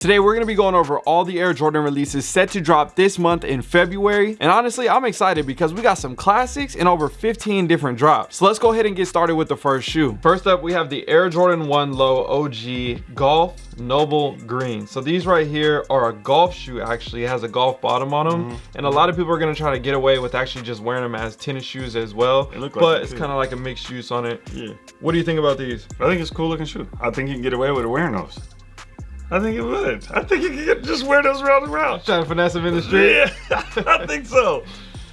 Today we're going to be going over all the Air Jordan releases set to drop this month in February. And honestly, I'm excited because we got some classics and over 15 different drops. So let's go ahead and get started with the first shoe. First up, we have the Air Jordan 1 Low OG Golf Noble Green. So these right here are a golf shoe actually. It has a golf bottom on them. Mm -hmm. And a lot of people are going to try to get away with actually just wearing them as tennis shoes as well. Like but it's kind of like a mixed use on it. Yeah. What do you think about these? I think it's a cool looking shoe. I think you can get away with wearing those. I think it would. I think you could just wear those round and round. Trying to finesse them in the street? Yeah, I think so.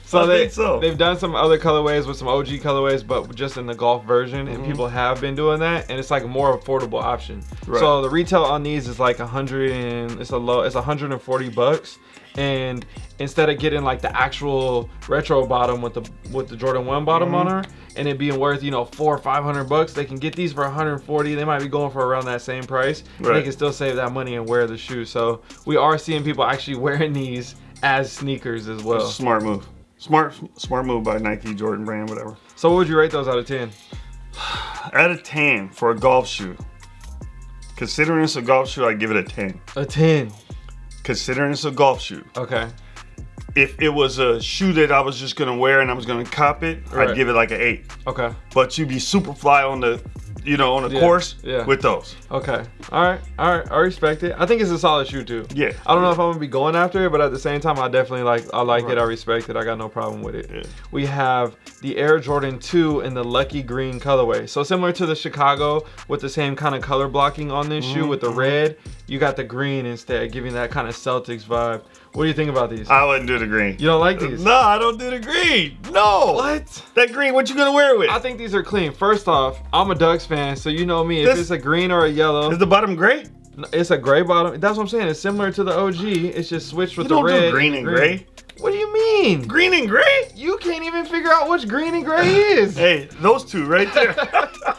So I they, so. they've done some other colorways with some OG colorways, but just in the golf version, mm -hmm. and mm-hmm. people have been doing that, and it's like a more affordable option. Right. So the retail on these is like a hundred and it's a low, it's 140 bucks, and instead of getting like the actual retro bottom with the with the Jordan 1 bottom mm -hmm. on her and it being worth you know four or five hundred bucks they can get these for 140 they might be going for around that same price right. they can still save that money and wear the shoe. So we are seeing people actually wearing these as sneakers as well. Smart move. Smart smart move by Nike Jordan brand whatever. So what would you rate those out of 10 out of 10 for a golf shoe. Considering it's a golf shoe I give it a 10 a 10 considering it's a golf shoe. Okay. If it was a shoe that I was just gonna wear and I was gonna cop it, right. I'd give it like an eight. Okay. But you'd be super fly on the you know, on a yeah, course yeah. with those. Okay. All right. All right. I respect it. I think it's a solid shoe too. Yeah. I don't know if I'm gonna be going after it, but at the same time, I definitely like. I like right. it. I respect it. I got no problem with it. Yeah. We have the Air Jordan 2 in the Lucky Green colorway. So similar to the Chicago with the same kind of color blocking on this mm -hmm. shoe with the mm-hmm. red, you got the green instead, giving that kind of Celtics vibe. What do you think about these? I wouldn't do the green. You don't like these? No, I don't do the green. No. What? That green, what you gonna wear it with? I think these are clean. First off, I'm a Ducks fan, so you know me. If this, it's a green or a yellow. Is the bottom gray? It's a gray bottom. That's what I'm saying. It's similar to the OG. It's just switched with you the red. Do green and, green. gray. What do you mean? Green and gray? You can't even figure out which green and gray is. hey, those two right there.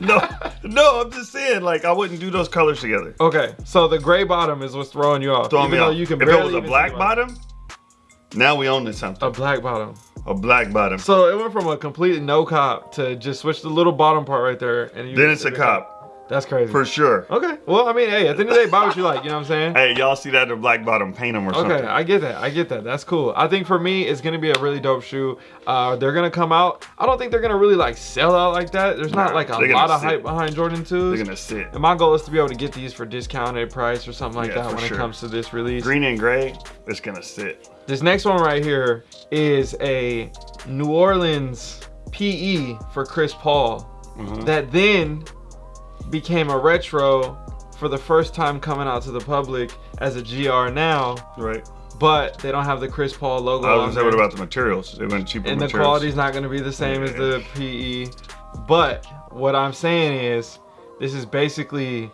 no, no, I'm just saying, like, I wouldn't do those colors together. Okay, so the gray bottom is what's throwing you off. Throwing me off. You can if it was a black bottom, now we own this something. A black bottom. A black bottom. So it went from a complete no cop to just switch the little bottom part right there. and Then it's a cop. That's crazy. For sure. Okay. Well, I mean, hey, at the end of the day, buy what you like. You know what I'm saying? Hey, y'all see that in black bottom, paint them or okay, something. Okay, I get that. I get that. That's cool. I think for me, it's gonna be a really dope shoe. Uh, they're gonna come out. I don't think they're gonna really like sell out like that. There's not like a lot of sit. hype behind Jordan 2s. They're gonna sit. And my goal is to be able to get these for discounted price or something like yeah, that when sure. it comes to this release. Green and gray, it's gonna sit. This next one right here is a New Orleans PE for Chris Paul. Mm -hmm. That then became a retro for the first time coming out to the public as a GR now. Right. But they don't have the Chris Paul logo. I was gonna say, what about the materials? They went cheaper. And materials. the quality's not gonna be the same yeah. as the PE. But what I'm saying is, this is basically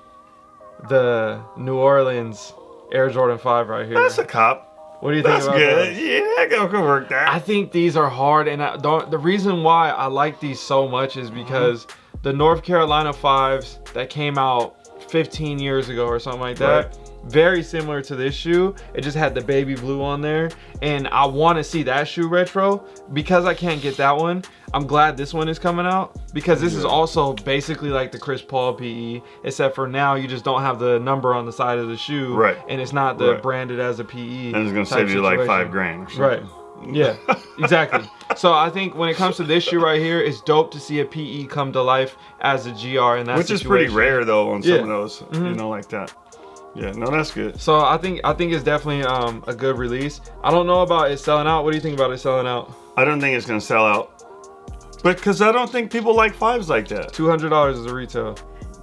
the New Orleans Air Jordan 5 right here. That's a cop. What do you think That's about good. That? Yeah, that could work that. I think these are hard, and I don't. The reason why I like these so much is because. Mm -hmm the North Carolina fives that came out 15 years ago or something like that. Right. Very similar to this shoe. It just had the baby blue on there. And I want to see that shoe retro. Because I can't get that one, I'm glad this one is coming out. Because this is also basically like the Chris Paul PE. Except for now, you just don't have the number on the side of the shoe. Right. And it's not the right. branded as a PE. And it's going to save you like five grand Right. Yeah, exactly. so I think when it comes to this shoe right here, it's dope to see a PE come to life as a GR and that Which situation. is pretty rare though on yeah. some of those, mm -hmm. you mm-hmm. know, like that. Yeah, no, that's good. So I think I think it's definitely um, a good release. I don't know about it selling out. What do you think about it selling out? I don't think it's gonna sell out, But because I don't think people like fives like that. Two hundred dollars is a retail.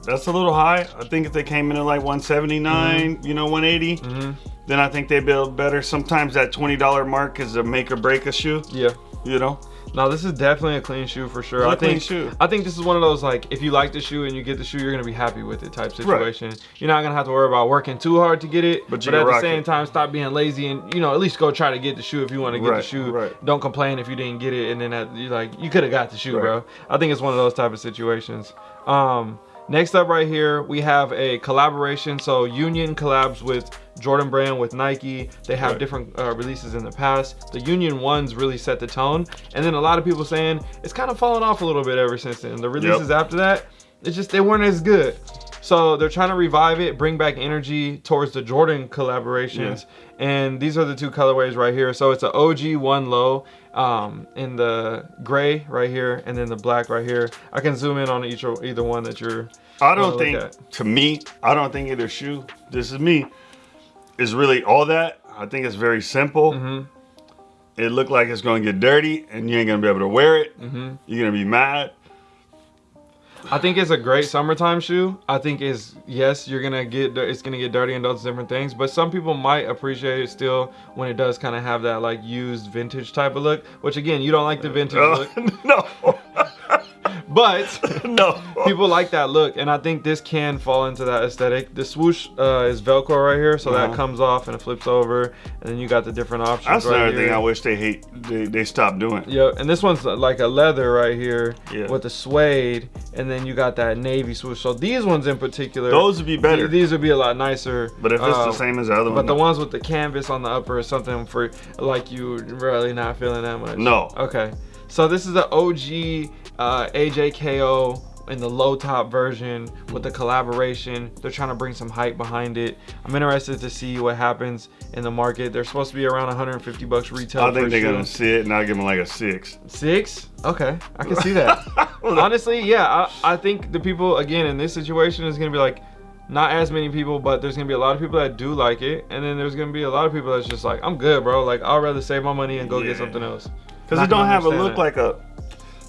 That's a little high. I think if they came in at like 179, mm -hmm. you know, 180. Mm -hmm then I think they build better. Sometimes that $20 mark is a make or break a shoe. Yeah. You know? No, this is definitely a clean shoe for sure. I think shoe. I think this is one of those like if you like the shoe and you get the shoe, you're gonna be happy with it type situation. Right. You're not gonna have to worry about working too hard to get it, but, but at the same it. time, stop being lazy and you know at least go try to get the shoe if you want to get right. the shoe. Right. Don't complain if you didn't get it and then that, you like you could have got the shoe, bro. I think it's one of those type of situations. Um, Next up right here, we have a collaboration. So Union collabs with Jordan Brand with Nike. They have right. different uh, releases in the past. The Union ones really set the tone. And then a lot of people saying it's kind of fallen off a little bit ever since then. The releases yep. after that, it's just, they weren't as good. So they're trying to revive it, bring back energy towards the Jordan collaborations. Yeah. And these are the two colorways right here. So it's an OG one low um, in the gray right here, and then the black right here. I can zoom in on each or either one that you're. I don't think, to me, I don't think either shoe. This is me. Is really all that. I think it's very simple. Mm -hmm. It looked like it's going to get dirty, and you ain't gonna be able to wear it. Mm -hmm. You're gonna be mad. I think it's a great summertime shoe. I think is yes, you're gonna get it's gonna get dirty and those different things, but some people might appreciate it still when it does kind of have that like used vintage type of look. Which again, you don't like the vintage uh, look. No. But no, people like that look, and I think this can fall into that aesthetic. The swoosh uh, is Velcro right here, so uh -huh. that uh-huh. comes off and it flips over, and then you got the different options. That's right another thing I wish they hate. They, they stopped doing. Yeah, and this one's like a leather right here yeah. with the suede, and then you got that navy swoosh. So these ones in particular, those would be better. These would be a lot nicer. But if it's the same as the other one, but the ones with the canvas on the upper is something for like you really not feeling that much. No. Okay. So this is the OG uh, AJKO in the low top version with the collaboration. They're trying to bring some hype behind it. I'm interested to see what happens in the market. They're supposed to be around 150 bucks retail. I think they're gonna see it and I'll give them like a six. Six? Okay, I can see that. Honestly, yeah, I, I think the people again in this situation is gonna be like, not as many people, but there's gonna be a lot of people that do like it, and then there's gonna be a lot of people that's just like, I'm good, bro. Like I'd rather save my money and go yeah. get something else. Because it don't have a look like a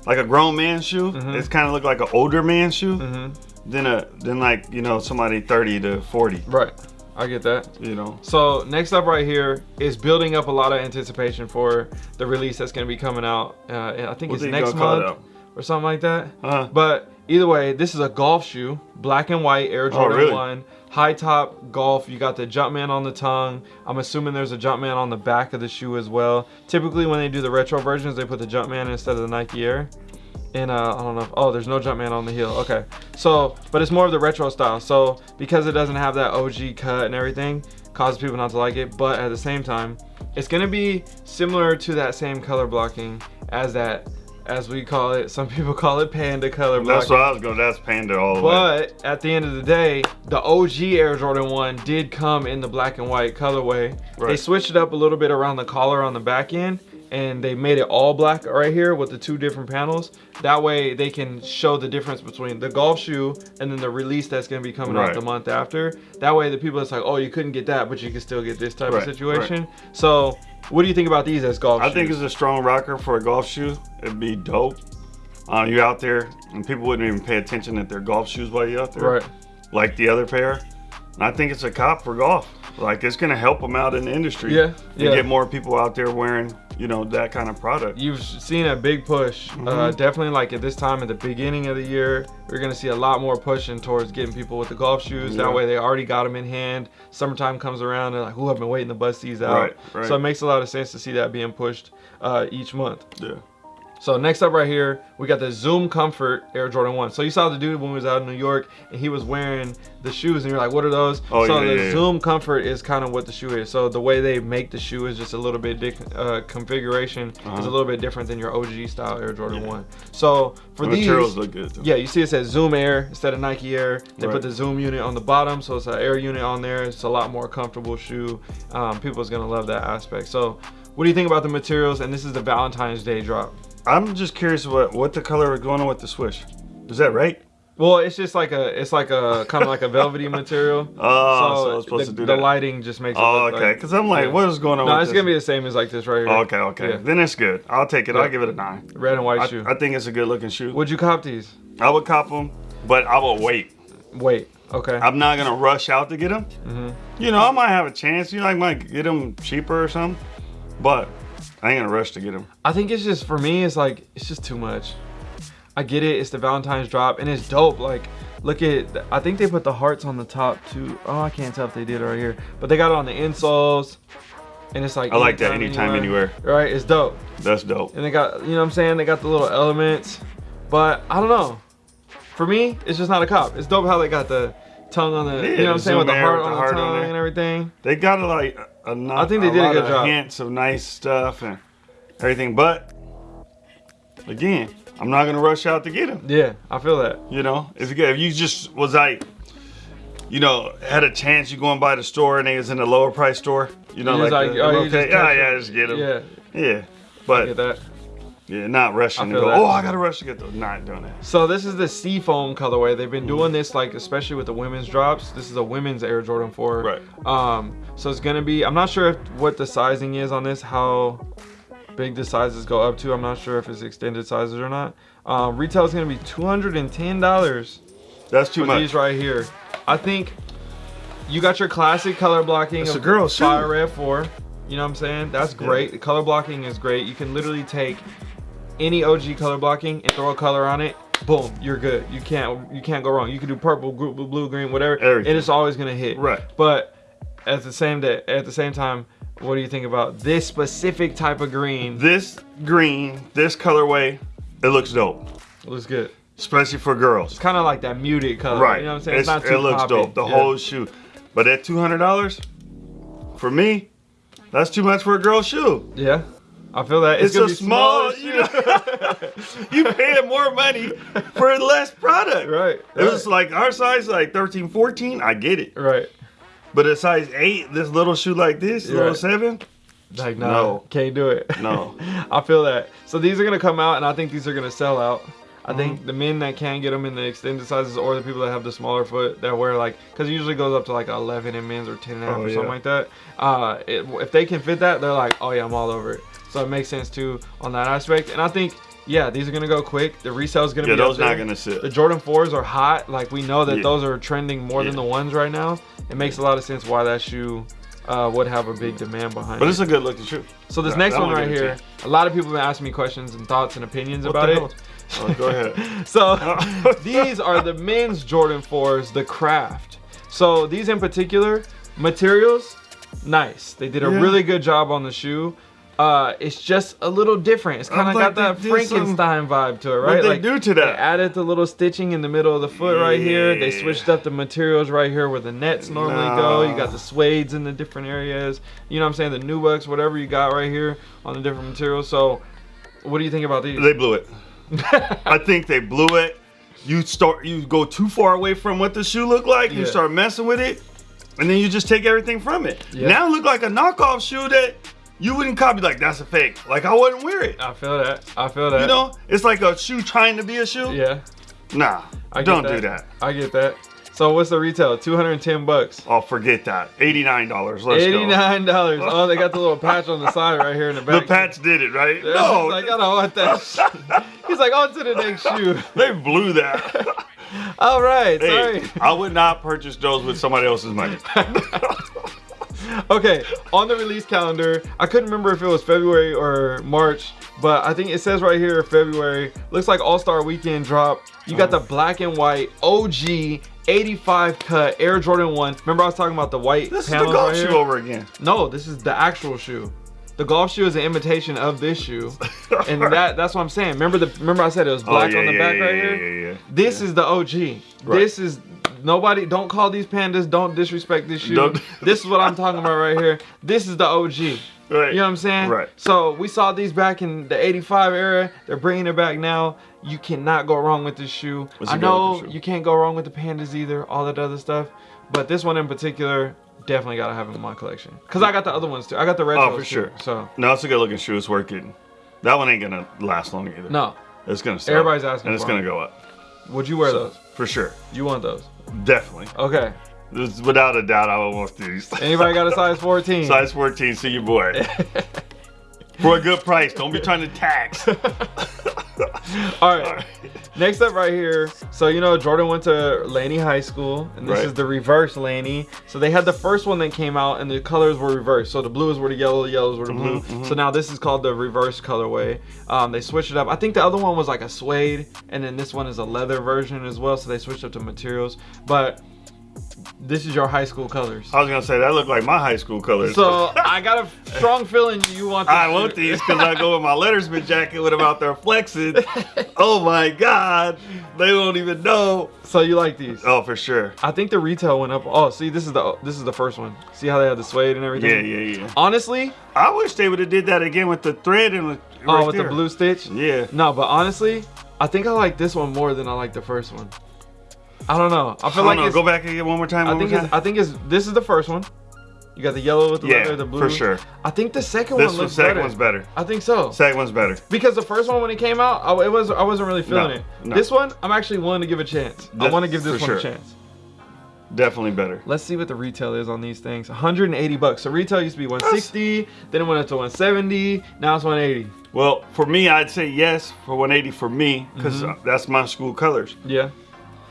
like a grown man shoe. Mm-hmm. It's kind of look like an older man shoe mm-hmm. than a than like you know somebody 30 to 40. Right. I get that. You know. So next up right here is building up a lot of anticipation for the release that's going to be coming out. Uh, I think what it's next month or something like that. Uh-huh. But either way, this is a golf shoe, black and white Air oh, Jordan oh, really? 1 high top golf you got the jumpman on the tongue. I'm assuming there's a jumpman on the back of the shoe as well. Typically when they do the retro versions they put the jumpman instead of the nike air. And uh, i don't know if, oh there's no jumpman on the heel. Okay. So but it's more of the retro style. So because it doesn't have that og cut and everything causes people not to like it. But at the same time it's going to be similar to that same color blocking as that as we call it. Some people call it panda color. That's what I was going. That's panda all the but way. But at the end of the day, the OG Air Jordan One did come in the black and white colorway. Right. They switched it up a little bit around the collar on the back end, and they made it all black right here with the two different panels. That way they can show the difference between the golf shoe and then the release that's gonna be coming right. out the month after. That way the people it's like, oh, you couldn't get that, but you can still get this type right. of situation. So what do you think about these as golf shoes? I shoes? think it's a strong rocker for a golf shoe. It'd be dope. Uh, you're out there and people wouldn't even pay attention that they're golf shoes while you're out there. Right. Like the other pair. And I think it's a cop for golf. Like it's gonna help them out in the industry. Yeah. yeah. get more people out there wearing, you know, that kind of product. You've seen a big push. Mm -hmm. uh, mm-hmm. definitely like at this time at the beginning of the year, we're gonna see a lot more pushing towards getting people with the golf shoes. Yeah. That way they already got them in hand. Summertime comes around and like, who I've been waiting to bust these out. Right, right. So it makes a lot of sense to see that being pushed uh, each month. Yeah. So next up right here, we got the Zoom Comfort Air Jordan 1. So you saw the dude when we was out in New York and he was wearing the shoes and you're like, what are those? Oh, so yeah, the yeah, Zoom yeah. Comfort is kind of what the shoe is. So the way they make the shoe is just a little bit, uh, configuration uh -huh. is a uh-huh. little bit different than your OG style Air Jordan 1. So for the these, materials look good too. Yeah, you see it says Zoom Air instead of Nike Air. They right. put the Zoom unit on the bottom, so it's an air unit on there. It's a lot more comfortable shoe. Um, people's gonna love that aspect. So what do you think about the materials? And this is the Valentine's Day drop. I'm just curious what what the color is going on with the swish. Is that right? Well, it's just like a, it's like a kind of like a velvety material. Oh, so, so it's supposed the, to do the lighting just makes it. Oh, okay. Because like, I'm like, yeah. what is going on? No, it's this? gonna be the same as like this right here. Oh, okay, okay. Yeah. Then it's good. I'll take it. Yeah. I'll give it a nine. Red and white I, shoe. I think it's a good looking shoe. Would you cop these? I would cop them, but I will wait. Wait. Okay. I'm not gonna rush out to get them. Mm -hmm. You know, I might have a chance. You know, I might get them cheaper or something, but I ain't gonna rush to get them. I think it's just for me. It's like it's just too much. I get it. It's the Valentine's drop, and it's dope. Like, look at. I think they put the hearts on the top too. Oh, I can't tell if they did right here, but they got it on the insoles. And it's like I like that anytime, anywhere. anywhere. Right, it's dope. That's dope. And they got, you know what I'm saying? They got the little elements. But I don't know. For me, it's just not a cop. It's dope how they got the tongue on the, yeah, you know what I'm saying, with the heart, with the on, heart the tongue on and everything. They got a, like a, a I think they did a good job. Hints of nice stuff and everything, but again, I'm not gonna rush out to get them. Yeah, I feel that. You know, if you if you just was like, you know, had a chance you go and buy the store and they was in the lower price store. You know, like, like, oh, okay, yeah, oh, yeah, just get them. Yeah, Yeah, get but that. Yeah, not rushing to go. that. Oh, I gotta rush to get those. Not doing that. So this is the Seafoam colorway. They've been doing this like especially with the women's drops. This is a women's Air Jordan 4. Right. Um so it's going to be I'm not sure if, what the sizing is on this how big the sizes go up to. I'm not sure if it's extended sizes or not. Um retail is going to be $210 That's too for much. these right here. I think you got your classic color blocking It's of a girl's shoe. Fire Red 4. You know what I'm saying? That's great. The color blocking is great. You can literally take any OG color blocking and throw a color on it. Boom, you're good. You can't you can't go wrong. You can do purple, blue, blue, green, whatever, Everything. and it's always gonna hit. Right. But at the same day, at the same time, what do you think about this specific type of green? This green, this colorway, it looks dope, looks good. especially for girls. It's kind of like that muted color. Right. You know what I'm saying? It's- it looks poppy. dope. The Yeah. whole shoe. But at two hundred dollars, for me, that's too much for a girl's shoe. Yeah. I feel that. It's, gonna a be small, you know. you paying more money for less product. Right. It was like our size, like 13, 14, I get it. Right. But a size eight, this little shoe like this, little seven, Like no, No. can't do it. No. I feel that. So these are gonna come out, and I think these are gonna sell out. I Mm-hmm. think the men that can get them in the extended sizes, or the people that have the smaller foot that wear like, because it usually goes up to like 11 in men's or 10 and a half Oh, or something like that. Uh, it, if they can fit that, they're like, oh yeah, I'm all over it. So it makes sense too on that aspect. And I think, yeah, these are gonna go quick. The resale is gonna yeah, be those not gonna sit. The Jordan 4s are hot. Like we know that Yeah. those are trending more than the ones right now. It makes a lot of sense why that shoe uh, would have a big demand behind But it. But it's a good looking shoe. So this next one right here, a lot of people have been asking me questions and thoughts and opinions What about it. Oh, go ahead. So these are the men's Jordan 4s, the craft. So these in particular, materials, nice. They did a Yeah. really good job on the shoe. Uh, it's just a little different. It's kind of like got that did some- Frankenstein vibe to it, right? What they like do to that? They added the little stitching in the middle of the foot right here. They switched up the materials right here where the nets normally go. You got the suedes in the different areas. You know what I'm saying? The nubucks, whatever you got right here on the different materials. So, what do you think about these? They blew it. I think they blew it. You start, you go too far away from what the shoe looked like. You start messing with it, and then you just take everything from it. Yeah. Now it look like a knockoff shoe that you wouldn't copy. Like that's a fake. Like I wouldn't wear it. I feel that. I feel that. You know, it's like a shoe trying to be a shoe. Yeah. Nah, I don't do that. I get that. So what's the retail? 210 bucks. Oh, forget that. Eighty-nine dollars. Let's go. $89. Oh, they got the little patch on the side right here in the back. The patch did it, right? Yeah, no, He's like, I don't want that. He's like, on to the next shoe. they blew that. All right. hey, Sorry. I would not purchase those with somebody else's money. Okay, on the release calendar, I couldn't remember if it was February or March, but I think it says right here February. Looks like All Star Weekend drop. You got the Uh-huh. black and white OG 85 cut Air Jordan 1. Remember I was talking about the white This is the golf right shoe here? over again. No, this is the actual shoe. The golf shoe is an imitation of this shoe, and that that's what I'm saying. Remember the remember I said it was black oh, yeah, on the yeah, back yeah, right here. Yeah, yeah. This is the OG. This is nobody. Don't call these pandas. Don't disrespect this shoe. Don't- this is what I'm talking about right here. This is the OG. Right. You know what I'm saying? Right. So we saw these back in the '85 era. They're bringing it back now. You cannot go wrong with this shoe. What's I know shoe? you can't go wrong with the pandas either. All that other stuff, but this one in particular, definitely gotta have it in my collection. Cause I got the other ones too. I got the retros Oh, for too, sure. So No, it's a good looking shoe. It's working. That one ain't gonna last long either. no, It's gonna sell. Everybody's asking And it's gonna them. go up. would you wear So, those? For sure. You want those? Definitely. Okay. There's, without a doubt, I would want these. Anybody got a size 14? Size 14, see your boy. For a good price. Don't be trying to tax. All right. Next up, right here. So you know, Jordan went to Laney High School, and this Right. is the reverse Laney. So they had the first one that came out, and the colors were reversed. So the blues were the yellow, the yellows were the blue. Mm-hmm, So now this is called the reverse colorway. Um, they switched it up. I think the other one was like a suede, and then this one is a leather version as well. So they switched up the materials, but. This is your high school colors. I was gonna say that looked like my high school colors. So I got a strong feeling you want. This I want these because I go with my lettersman jacket when I'm out there flexing. oh my god, they won't even know. So you like these? Oh, for sure. I think the retail went up. Oh, see, this is the this is the first one. See how they had the suede and everything. Yeah, yeah, yeah. Honestly, I wish they would have did that again with the thread and oh, with, oh, with there. the blue stitch. Yeah. No, but honestly, I think I like this one more than I like the first one. I don't know. I feel I like. Go back again one more time. I one think time. I think it's this is the first one. You got the yellow with the Yeah, leather, the blue. for sure. I think the second This one looks second better. one's better. I think so. Second one's better. Because the first one when it came out, I, it was I wasn't really feeling No, it. no. This one, I'm actually willing to give a chance. I want to give this one a chance. Definitely better. Let's see what the retail is on these things. 180 bucks. So retail used to be 160, then it went up to 170, now it's 180. Well, for me, I'd say yes for 180 for me because mm-hmm. uh, that's my school colors. Yeah.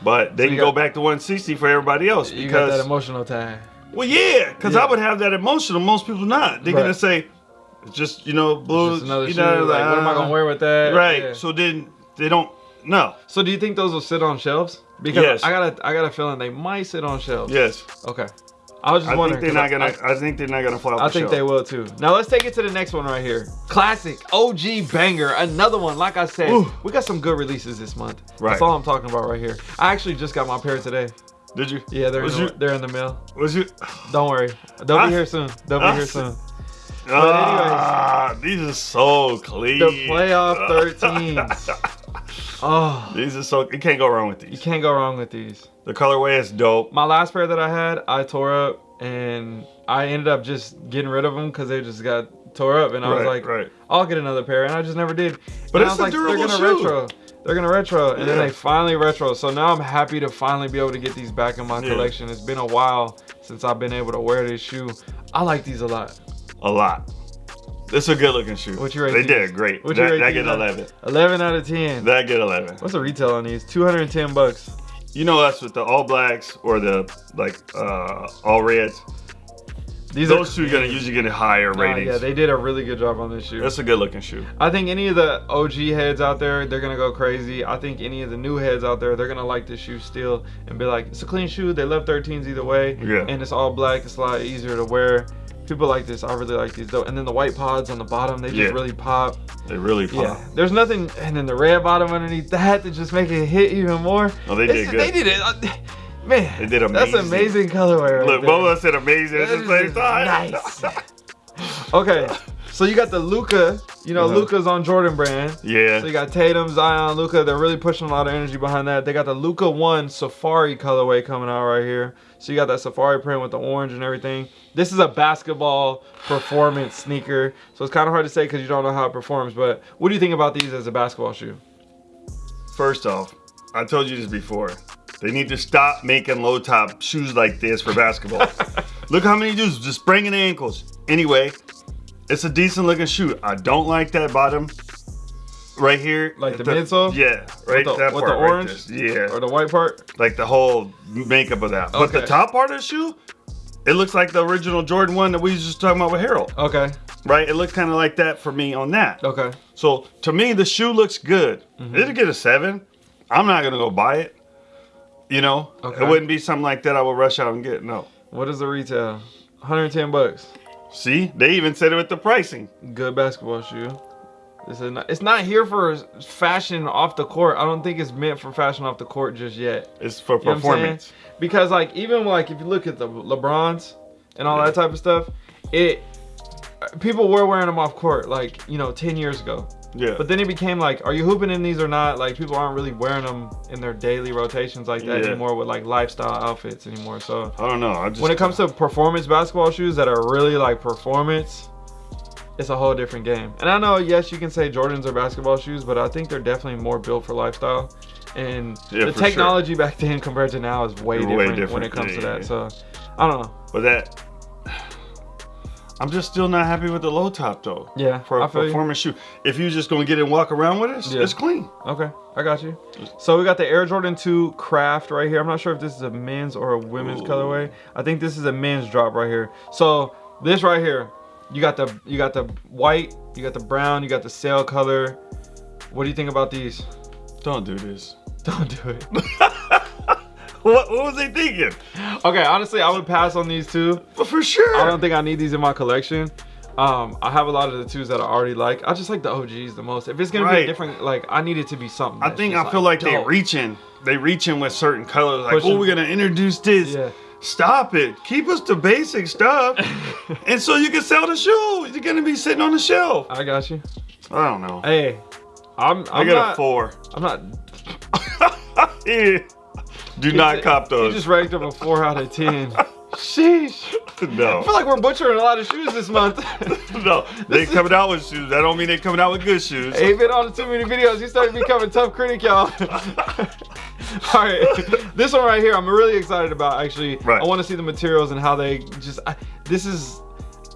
But they you can go back to 160 for everybody else You got that because emotional tag. well, yeah, because Yeah. I would have that emotional. Most people not. They're Right. gonna say just you know blue. Just another you shoe. know, Like, what am I uh, gonna wear with that? Right. Yeah. So then they don't. No. So do you think those will sit on shelves? Because Yes. I got a I got a feeling they might sit on shelves. Yes. Okay. I was just I wondering. think they're not gonna. I, think they're not gonna fly off I, I the think shelf. they will too. Now let's take it to the next one right here. Classic OG banger, another one. Like I said, Ooh. we got some good releases this month. Right. That's all I'm talking about right here. I actually just got my pair today. Did you? Yeah, they're in the, you? they're in the mail. Was you? Don't worry, they'll I- be here soon. They'll be here soon. Ah, these are so clean. The playoff 13s. Oh, These are so. You can't go wrong with these. you can't go wrong with these. The colorway is dope. My last pair that I had, I tore up, and I ended up just getting rid of them because they just got tore up, and I was like, right. I'll get another pair, and I just never did. But And it's I a was like, durable they're gonna shoe. retro. They're gonna retro, and then Yeah. they finally retro. So now I'm happy to finally be able to get these back in my Yeah. collection. It's been a while since I've been able to wear this shoe. I like these a lot. A lot. This is a good looking shoe. What you rate They these? did great. What you that, rate that get 11. 11 out of 10. That get 11. What's the retail on these? 210 bucks. You know us with the all blacks or the like uh all reds. These Those are two are gonna usually get a higher ratings. yeah, they did a really good job on this shoe. That's a good looking shoe. I think any of the OG heads out there, they're gonna go crazy. I think any of the new heads out there, they're gonna like this shoe still and be like, it's a clean shoe. They love 13s either way. Yeah. And it's all black. It's a lot easier to wear. People like this. I really like these though. And then the white pods on the bottom, they just Yeah. really pop. They really pop. Yeah. There's nothing. And then the red bottom underneath that to just make it hit even more. Oh, they It's- did good. They did it. uh, Man, They did amazing. That's amazing. amazing colorway right Look, there. both of us said amazing at the same time. Nice. okay, so you got the Luka. You know, Uh-huh. Luka's on Jordan brand. Yeah. So you got Tatum, Zion, Luka. They're really pushing a lot of energy behind that. They got the Luka One Safari colorway coming out right here. So you got that Safari print with the orange and everything. This is a basketball performance sneaker. So it's kind of hard to say because you don't know how it performs. But what do you think about these as a basketball shoe? First off, I told you this before. They need to stop making low top shoes like this for basketball. Look how many dudes just spraining ankles. Anyway, it's a decent looking shoe. I don't like that bottom right here. Like the midsole? Yeah, right. with the, that with part the orange there. yeah, or the white part? like the whole makeup of that. But the top part of the shoe, it looks like the original Jordan one that we was just talking about with Harold. Okay, Right? It looks kind of like that for me on that. okay. So to me, the shoe looks good. Mm-hmm. It'll get a seven. I'm not gonna go buy it. You know, Okay. it wouldn't be something like that I would rush out and get. No. What is the retail? 110 bucks. See, they even said it with the pricing. good basketball shoe. This is not, it's not here for fashion off the court. I don't think it's meant for fashion off the court just yet. It's for You know what I'm saying? performance. Because like even like if you look at the LeBrons and all that type of stuff, it people were wearing them off court like you know 10 years ago. Yeah. But then it became like, are you hooping in these or not? Like people aren't really wearing them in their daily rotations like that Yeah. anymore with like lifestyle outfits anymore. So I don't know. I just when it comes to performance basketball shoes that are really like performance, it's a whole different game. And I know, yes, you can say Jordans are basketball shoes, but I think they're definitely more built for lifestyle. And Yeah, the for sure. technology back then compared to now is way, Way different, when it comes Yeah, to that. So I don't know. but that. I'm just still not happy with the low top though. Yeah, For a you. performance shoe, if you just gonna get it and walk around with it, Yeah. it's clean. Okay, I got you. So we got the Air Jordan 2 Craft right here. I'm not sure if this is a men's or a women's Ooh. colorway. I think this is a men's drop right here. So this right here, you got the you got the white, you got the brown, you got the sail color. What do you think about these? Don't do this. Don't do it. What, what was they thinking? Okay, honestly, I would pass on these two. But for sure. I don't think I need these in my collection. Um, I have a lot of the twos that I already like. I just like the OGs the most. If it's gonna be a different, like I need it to be something. I think I feel like, they dope. reaching. They reaching with certain colors. Like, Pushing. oh, we're gonna introduce this. Yeah. Stop it. Keep us the basic stuff, and so you can sell the shoe. You're gonna be sitting on the shelf. I got you. I don't know. Hey, I'm. I I'm got not, a four. I'm not. yeah. Do not cop those. You just ranked them a four out of ten. Sheesh. No. I feel like we're butchering a lot of shoes this month. no, they coming out with shoes. That don't mean they coming out with good shoes. Ain't been on too many videos. He started becoming tough critic, y'all. All right, this one right here, I'm really excited about. Actually, right. I want to see the materials and how they just. I, this is.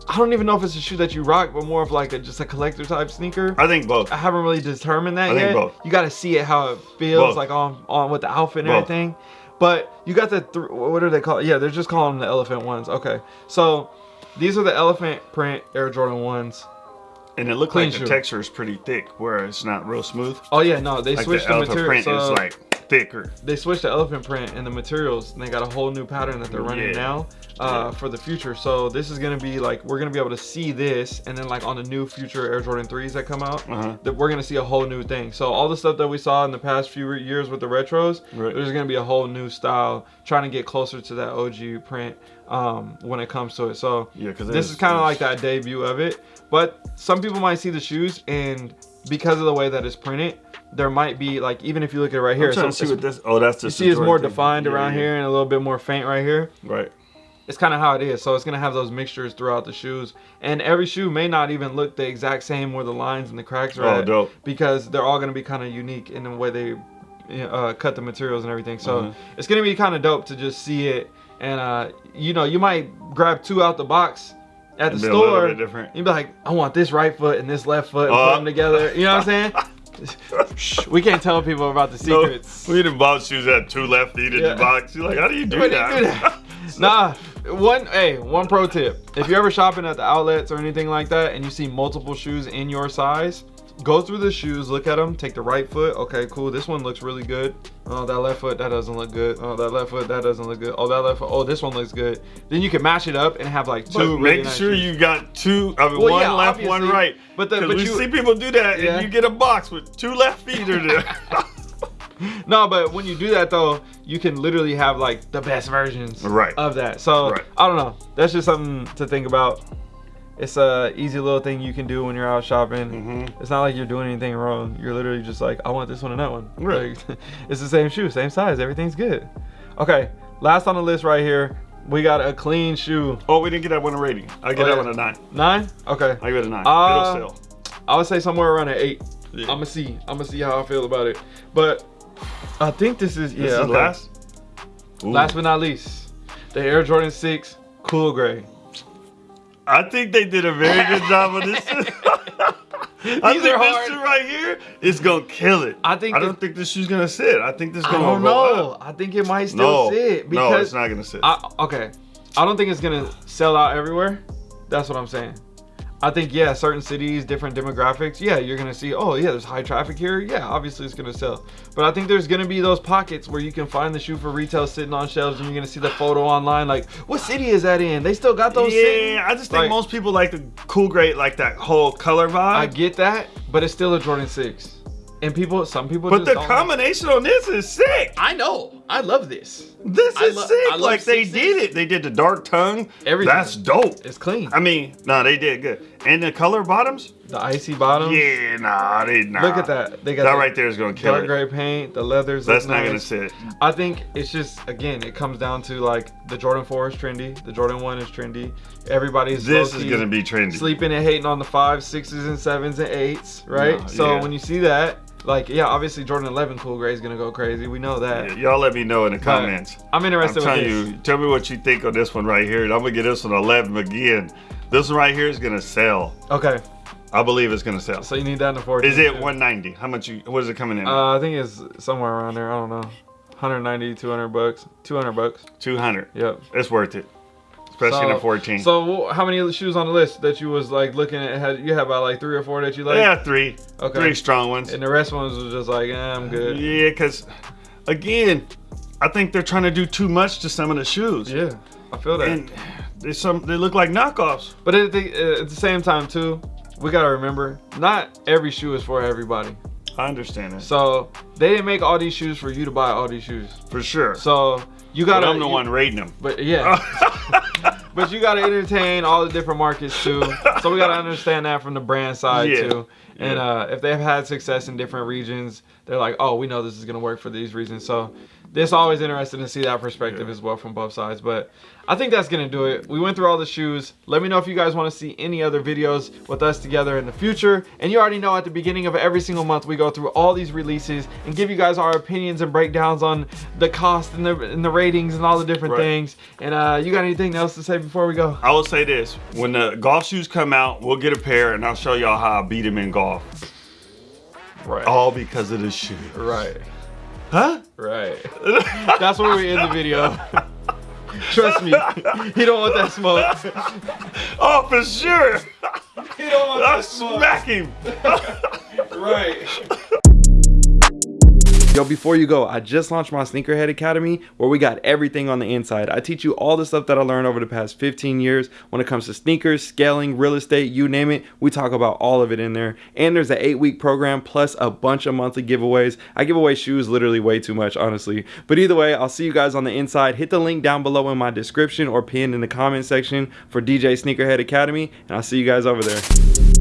I don't even know if it's a shoe that you rock, but more of like a just a collector type sneaker. I think both. I haven't really determined that I yet. think both. You got to see it how it feels Both. like on on with the outfit and Both. everything. But you got the th- what are they called? Yeah, they're just calling them the elephant ones. Okay, so these are the elephant print Air Jordan ones. And it looked Clean like the texture is pretty thick, where it's not real smooth. Oh yeah, no, they Like switched the the, material. print so is like thicker. they switched the elephant print and the materials, and they got a whole new pattern that they're running Yeah. now uh, for the future. So this is gonna be like we're gonna be able to see this, and then like on the new future Air Jordan threes that come out, Uh-huh. that we're gonna see a whole new thing. So all the stuff that we saw in the past few years with the retros, Right. there's gonna be a whole new style trying to get closer to that OG print um, when it comes to it. So Yeah, 'cause this there's- is kind of like that debut of it. But some people might see the shoes and because of the way that it's printed, there might be like even if you look at it right here, I'm trying so to see what this. Oh, that's you see it's more thing. defined Yeah, around yeah. here and a little bit more faint right here. Right. It's kind of how it is. So it's gonna have those mixtures throughout the shoes, and every shoe may not even look the exact same where the lines and the cracks are Oh, at, dope. because they're all gonna be kind of unique in the way they uh, cut the materials and everything. So Uh-huh. it's gonna be kind of dope to just see it, and uh, you know you might grab two out the box at the And be a little store. different. You'd be like, I want this right foot and this left foot, and Uh. put them together. You know what I'm saying? Shh, we can't tell people about the No, secrets. we done bought shoes that had two left feet in Yeah. the box. You're like, how do you do How do you that? do that? nah, one hey, one pro tip. If you're ever shopping at the outlets or anything like that and you see multiple shoes in your size, go through the shoes, look at them, take the right foot. Okay, cool. This one looks really good. Oh, that left foot, that doesn't look good. Oh, that left foot, that doesn't look good. Oh, that left foot, oh, this one looks good. Then you can match it up and have like two really make nice sure shoes. you got two, I mean, Well, one yeah, left, one right. but the- but you- see people do that, Yeah. and you get a box with two left feet or there. No, but when you do that though, you can literally have like the best versions Right. of that. So Right. I don't know. That's just something to think about. It's a easy little thing you can do when you're out shopping. Mhm. It's not like you're doing anything wrong. You're literally just like, I want this one and that one. Right. Like, it's the same shoe, same size. Everything's good. Okay, last on the list right here, we got a clean shoe. oh, we didn't get that one a rating. I get Oh, that yeah. one a nine. Nine? Okay. I give it a nine. Uh, It'll sell. I would say somewhere around an eight. Yeah. I'm gonna see. I'm gonna see how I feel about it. But I think this is yeah. This is okay. last. Ooh. Last but not least, the Air Jordan 6 Cool Gray. I think they did a very good job on this. I These think are this shoe right here is gonna kill it. I think I don't think this shoe's gonna sit. I think this is gonna I don't know. up. I think it might still No, sit no, because it's not gonna sit. I, okay, I don't think it's gonna sell out everywhere. That's what I'm saying. I think yeah, certain cities, different demographics. Yeah, you're gonna see. Oh yeah, there's high traffic here. Yeah, obviously it's gonna sell. But I think there's gonna be those pockets where you can find the shoe for retail sitting on shelves, and you're gonna see the photo online. Like, what city is that in? They still got those. sitting? yeah, I just think Like, most people like the cool gray, like that whole color vibe. I get that, but it's still a Jordan Six, and people, some people. but just the don't- combination on this is sick. I know. I love this. This I is sick. Like they sixes. did it. They did the dark tongue. Everything. That's dope. It's clean. I mean, no, they did good. And the color bottoms? The icy bottoms. Yeah, nah, they nah. Look at that. They got That right there is gonna kill dark it. gray paint. The leathers. That's not gonna sit. I think it's just again, it comes down to like the Jordan 4 is trendy, the Jordan 1 is trendy. Everybody's This is gonna be trendy. sleeping and hating on the fives, sixes, and sevens and eights, right? No, so yeah. when you see that, like yeah, obviously Jordan 11 cool gray is gonna go crazy. We know that. Yeah, y'all let me know in the But comments. I'm interested. I'm telling with this. you, tell me what you think on this one right here. And I'm gonna get this one 11 again. This one right here is gonna sell. Okay, I believe it's gonna sell. so you need that in the 14. Is it 190? How much you? What is it coming in? Uh, I think it's somewhere around there. I don't know. 190, 200 bucks. 200 bucks. 200. Yep. It's worth it, especially in a 14. So how many of the shoes on the list that you was like looking at? Had you have about like three or four that you like? yeah, three. Okay. Three strong ones. And the rest ones was just like, eh, I'm good. Yeah, because again, I think they're trying to do too much to some of the shoes. Yeah, I feel that. And they some they look like knockoffs. but at the, at the same time too, we gotta remember, not every shoe is for everybody. I understand that So they didn't make all these shoes for you to buy all these shoes. for sure. So you gotta. I'm the you- one rating them. But yeah. But you gotta entertain all the different markets too. So we gotta understand that from the brand side Yeah. too. And uh, if they've had success in different regions, they're like, oh, we know this is gonna work for these reasons. So it's always interesting to see that perspective yeah. as well from both sides. But I think that's gonna do it. We went through all the shoes. Let me know if you guys want to see any other videos with us together in the future. And you already know at the beginning of every single month we go through all these releases and give you guys our opinions and breakdowns on the cost and the and the ratings and all the different right. things. And uh, you got anything else to say before we go? I will say this: when the golf shoes come out, we'll get a pair and I'll show y'all how I beat them in golf. Right. All because of the shoe. Right. Huh? Right. That's where we end the video. Trust me, he don't want that smoke. Oh, for sure. He don't want I'll that smoke. smack him. right. Yo, before you go, I just launched my Sneakerhead Academy where we got everything on the inside. I teach you all the stuff that I learned over the past 15 years when it comes to sneakers, scaling, real estate, you name it. We talk about all of it in there. And there's an eight week program plus a bunch of monthly giveaways. I give away shoes literally way too much, honestly. But either way, I'll see you guys on the inside. Hit the link down below in my description or pinned in the comment section for DJ Sneakerhead Academy. And I'll see you guys over there.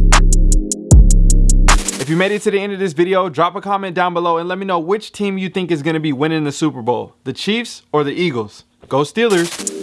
If you made it to the end of this video, drop a comment down below and let me know which team you think is going to be winning the Super Bowl, the Chiefs or the Eagles. Go Steelers!